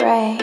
Ray.